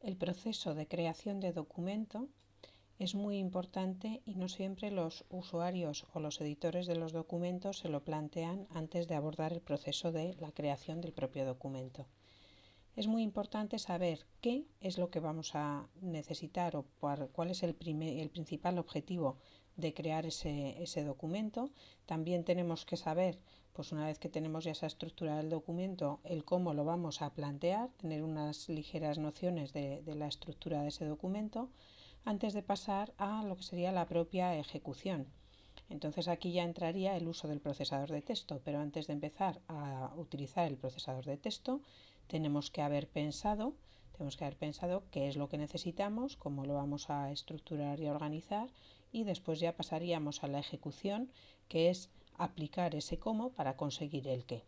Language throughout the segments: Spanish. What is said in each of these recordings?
El proceso de creación de documento es muy importante y no siempre los usuarios o los editores de los documentos se lo plantean antes de abordar el proceso de la creación del propio documento. Es muy importante saber qué es lo que vamos a necesitar o cuál es el, principal objetivo de crear ese, documento. También tenemos que saber, pues una vez que tenemos ya esa estructura del documento, el cómo lo vamos a plantear, tener unas ligeras nociones de, de la estructura de ese documento antes de pasar a lo que sería la propia ejecución. Entonces aquí ya entraría el uso del procesador de texto, pero antes de empezar a utilizar el procesador de texto tenemos que haber pensado tenemos que haber pensado qué es lo que necesitamos, cómo lo vamos a estructurar y organizar y después ya pasaríamos a la ejecución, que es aplicar ese cómo para conseguir el qué.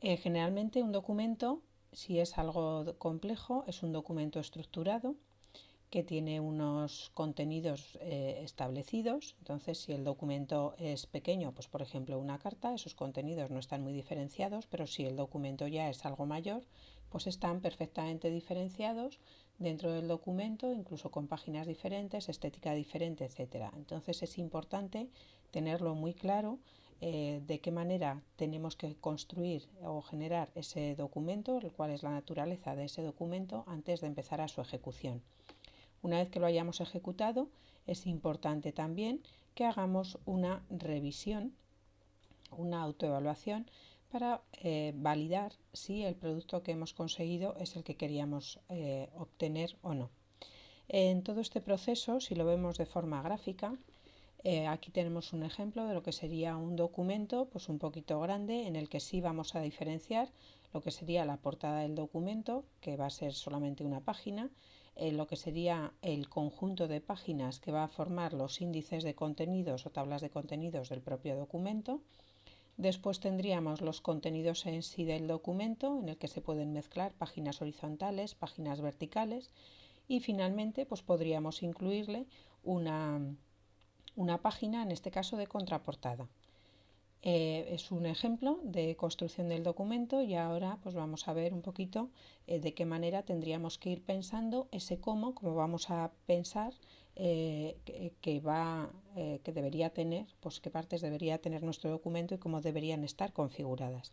Eh, generalmente un documento, si es algo complejo, es un documento estructurado que tiene unos contenidos eh, establecidos. Entonces, si el documento es pequeño, pues por ejemplo una carta, esos contenidos no están muy diferenciados, pero si el documento ya es algo mayor, pues están perfectamente diferenciados dentro del documento, incluso con páginas diferentes, estética diferente, etc. Entonces es importante tenerlo muy claro eh, de qué manera tenemos que construir o generar ese documento, cuál es la naturaleza de ese documento antes de empezar a su ejecución. Una vez que lo hayamos ejecutado, es importante también que hagamos una revisión, una autoevaluación para eh, validar si el producto que hemos conseguido es el que queríamos eh, obtener o no. En todo este proceso, si lo vemos de forma gráfica, eh, aquí tenemos un ejemplo de lo que sería un documento pues un poquito grande en el que sí vamos a diferenciar lo que sería la portada del documento, que va a ser solamente una página, lo que sería el conjunto de páginas que va a formar los índices de contenidos o tablas de contenidos del propio documento, Después tendríamos los contenidos en sí del documento, en el que se pueden mezclar páginas horizontales, páginas verticales y finalmente pues podríamos incluirle una, una página, en este caso de contraportada. Eh, es un ejemplo de construcción del documento y ahora pues vamos a ver un poquito eh, de qué manera tendríamos que ir pensando ese cómo, cómo vamos a pensar eh, que, va, que debería tener, pues qué partes debería tener nuestro documento y cómo deberían estar configuradas.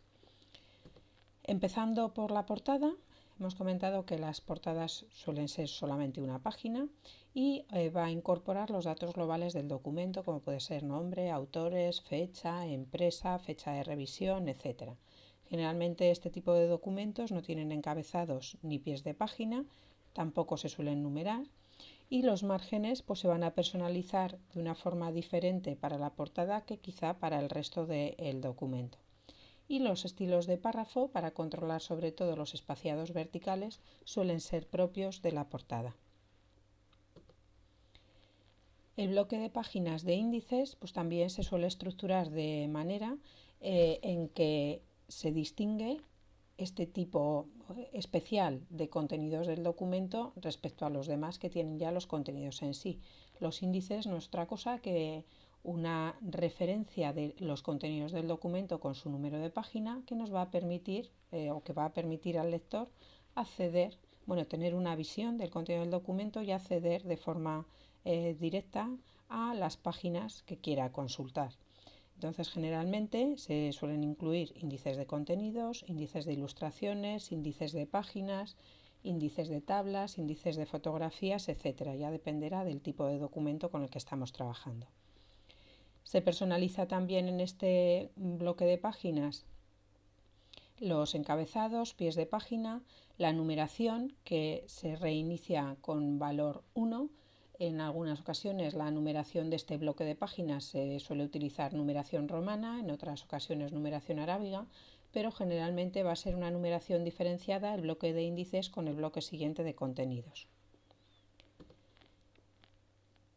Empezando por la portada, Hemos comentado que las portadas suelen ser solamente una página y eh, va a incorporar los datos globales del documento, como puede ser nombre, autores, fecha, empresa, fecha de revisión, etc. Generalmente este tipo de documentos no tienen encabezados ni pies de página, tampoco se suelen numerar y los márgenes pues, se van a personalizar de una forma diferente para la portada que quizá para el resto del documento y los estilos de párrafo para controlar sobre todo los espaciados verticales suelen ser propios de la portada. El bloque de páginas de índices pues también se suele estructurar de manera eh, en que se distingue este tipo especial de contenidos del documento respecto a los demás que tienen ya los contenidos en sí. Los índices no es otra cosa que una referencia de los contenidos del documento con su número de página que nos va a permitir eh, o que va a permitir al lector acceder, bueno, tener una visión del contenido del documento y acceder de forma eh, directa a las páginas que quiera consultar. Entonces, generalmente se suelen incluir índices de contenidos, índices de ilustraciones, índices de páginas, índices de tablas, índices de fotografías, etcétera. Ya dependerá del tipo de documento con el que estamos trabajando. Se personaliza también en este bloque de páginas los encabezados, pies de página, la numeración que se reinicia con valor 1. En algunas ocasiones la numeración de este bloque de páginas se suele utilizar numeración romana, en otras ocasiones numeración arábiga, pero generalmente va a ser una numeración diferenciada el bloque de índices con el bloque siguiente de contenidos.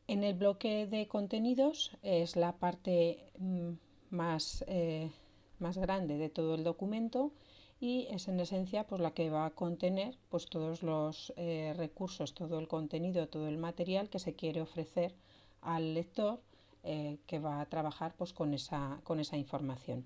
En el bloque de contenidos es la parte mm, más, eh, más grande de todo el documento y es en esencia pues, la que va a contener pues, todos los eh, recursos, todo el contenido, todo el material que se quiere ofrecer al lector eh, que va a trabajar pues, con, esa, con esa información.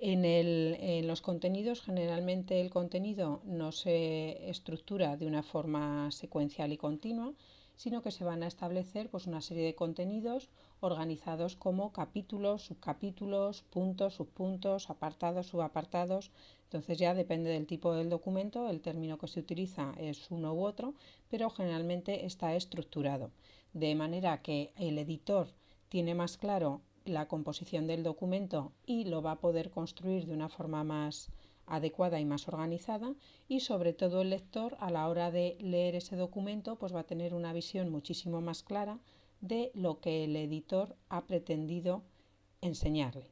En, los contenidos, generalmente el contenido no se estructura de una forma secuencial y continua, sino que se van a establecer pues, una serie de contenidos organizados como capítulos, subcapítulos, puntos, subpuntos, apartados, subapartados. Entonces ya depende del tipo del documento, el término que se utiliza es uno u otro, pero generalmente está estructurado. De manera que el editor tiene más claro la composición del documento y lo va a poder construir de una forma más adecuada y más organizada y sobre todo el lector a la hora de leer ese documento pues va a tener una visión muchísimo más clara de lo que el editor ha pretendido enseñarle.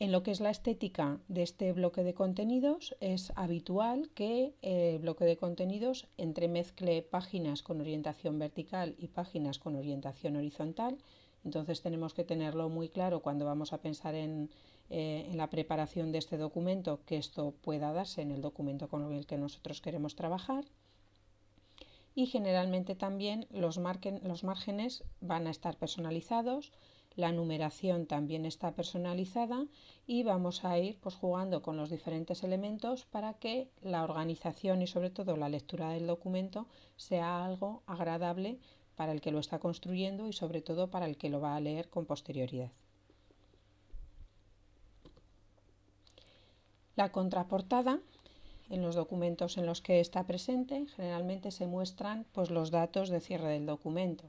En lo que es la estética de este bloque de contenidos es habitual que el bloque de contenidos entremezcle páginas con orientación vertical y páginas con orientación horizontal entonces tenemos que tenerlo muy claro cuando vamos a pensar en, eh, la preparación de este documento, que esto pueda darse en el documento con el que nosotros queremos trabajar. Y generalmente también los, los márgenes van a estar personalizados, la numeración también está personalizada y vamos a ir pues, jugando con los diferentes elementos para que la organización y sobre todo la lectura del documento sea algo agradable para el que lo está construyendo y sobre todo para el que lo va a leer con posterioridad. La contraportada en los documentos en los que está presente generalmente se muestran pues, los datos de cierre del documento.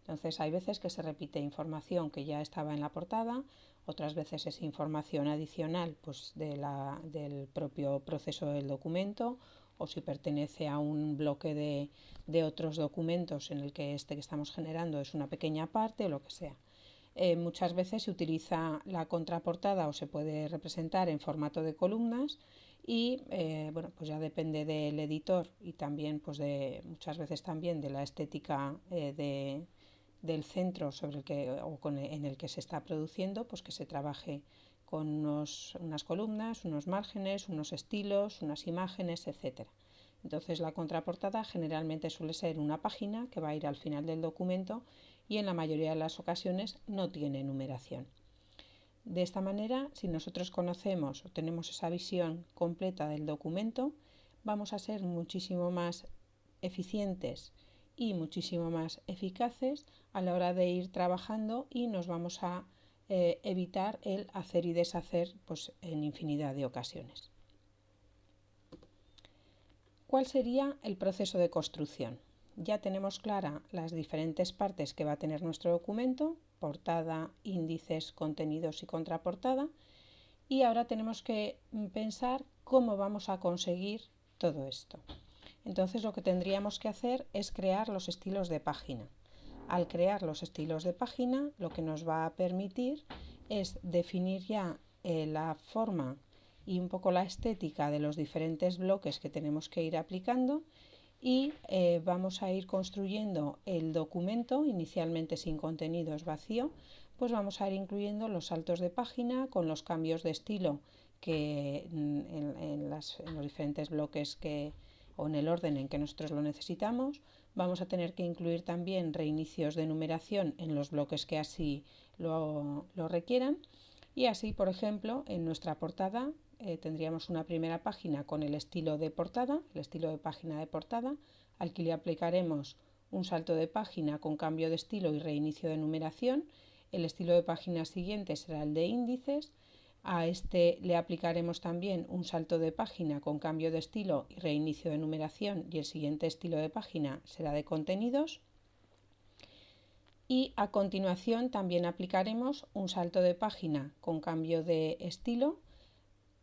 Entonces hay veces que se repite información que ya estaba en la portada, otras veces es información adicional pues, del propio proceso del documento o si pertenece a un bloque de, otros documentos en el que este que estamos generando es una pequeña parte o lo que sea. Eh, muchas veces se utiliza la contraportada o se puede representar en formato de columnas y eh, bueno pues ya depende del editor y también pues de muchas veces también de la estética eh, del centro sobre el que o en el que se está produciendo pues que se trabaje con unas columnas, unos márgenes, unos estilos, unas imágenes, etc. Entonces la contraportada generalmente suele ser una página que va a ir al final del documento y en la mayoría de las ocasiones no tiene numeración. De esta manera, si nosotros conocemos o tenemos esa visión completa del documento, vamos a ser muchísimo más eficientes y muchísimo más eficaces a la hora de ir trabajando y nos vamos a eh, evitar el hacer y deshacer pues, en infinidad de ocasiones. ¿Cuál sería el proceso de construcción? Ya tenemos clara las diferentes partes que va a tener nuestro documento, portada, índices, contenidos y contraportada, y ahora tenemos que pensar cómo vamos a conseguir todo esto. Entonces lo que tendríamos que hacer es crear los estilos de página. Al crear los estilos de página, lo que nos va a permitir es definir ya eh, la forma y un poco la estética de los diferentes bloques que tenemos que ir aplicando y eh, vamos a ir construyendo el documento, inicialmente sin contenido es vacío, pues vamos a ir incluyendo los saltos de página con los cambios de estilo que mm, en, los diferentes bloques que, o en el orden en que nosotros lo necesitamos, Vamos a tener que incluir también reinicios de numeración en los bloques que así lo, requieran. Y así, por ejemplo, en nuestra portada eh, tendríamos una primera página con el estilo de portada, el estilo de página de portada, al que le aplicaremos un salto de página con cambio de estilo y reinicio de numeración. El estilo de página siguiente será el de índices a este le aplicaremos también un salto de página con cambio de estilo y reinicio de numeración y el siguiente estilo de página será de contenidos. Y a continuación también aplicaremos un salto de página con cambio de estilo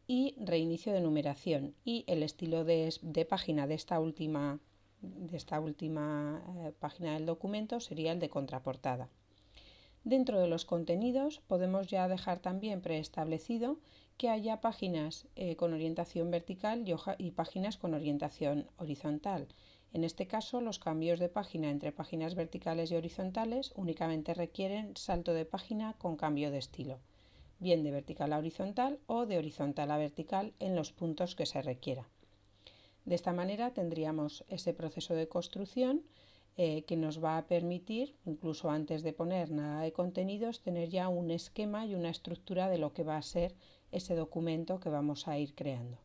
y reinicio de numeración. Y el estilo de, página de esta última, de esta última eh, página del documento sería el de contraportada. Dentro de los contenidos podemos ya dejar también preestablecido que haya páginas eh, con orientación vertical y, páginas con orientación horizontal. En este caso, los cambios de página entre páginas verticales y horizontales únicamente requieren salto de página con cambio de estilo, bien de vertical a horizontal o de horizontal a vertical en los puntos que se requiera. De esta manera tendríamos ese proceso de construcción eh, que nos va a permitir, incluso antes de poner nada de contenidos, tener ya un esquema y una estructura de lo que va a ser ese documento que vamos a ir creando.